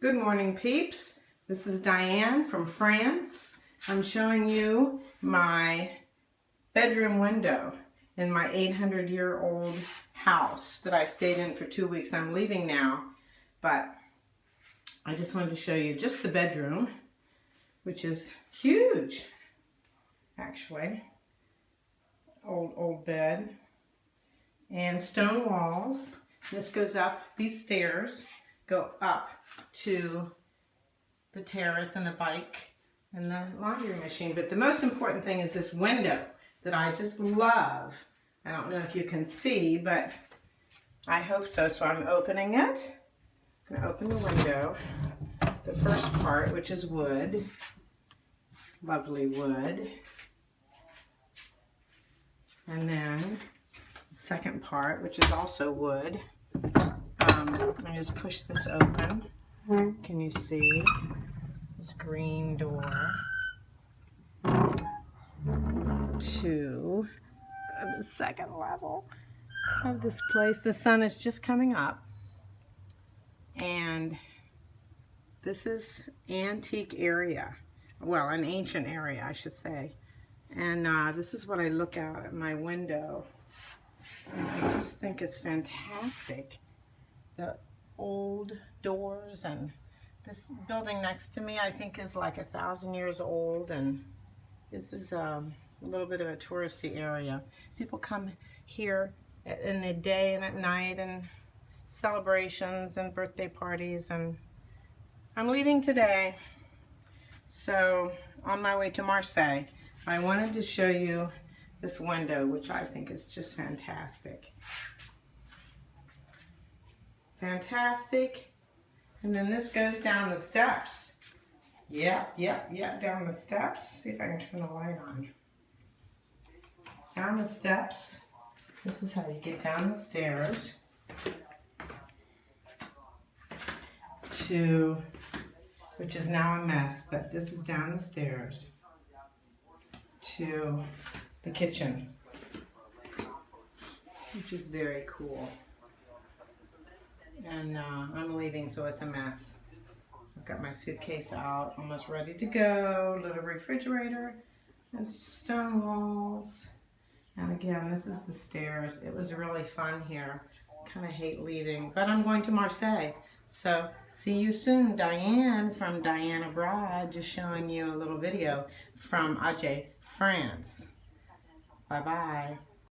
Good morning, peeps. This is Diane from France. I'm showing you my bedroom window in my 800-year-old house that I stayed in for two weeks. I'm leaving now, but I just wanted to show you just the bedroom, which is huge, actually. Old, old bed. And stone walls. This goes up, these stairs go up to the terrace and the bike and the laundry machine. But the most important thing is this window that I just love. I don't know if you can see, but I hope so. So I'm opening it. I'm going to open the window. The first part, which is wood. Lovely wood. And then the second part, which is also wood. Um, I just push this open. Can you see this green door to the second level of this place? The sun is just coming up and this is antique area. Well, an ancient area, I should say. And uh, this is what I look out at my window. I just think it's fantastic. The old doors and this building next to me I think is like a thousand years old and this is um, a little bit of a touristy area. People come here in the day and at night and celebrations and birthday parties and I'm leaving today so on my way to Marseille I wanted to show you this window which I think is just fantastic fantastic and then this goes down the steps. Yep, yep, yep, down the steps. See if I can turn the light on. Down the steps. This is how you get down the stairs to, which is now a mess, but this is down the stairs to the kitchen, which is very cool and uh, I'm leaving so it's a mess. I've got my suitcase out, almost ready to go, little refrigerator, and stone walls. And again, this is the stairs. It was really fun here. Kind of hate leaving, but I'm going to Marseille. So see you soon. Diane from Diane Abroad, just showing you a little video from Agen, France. Bye-bye.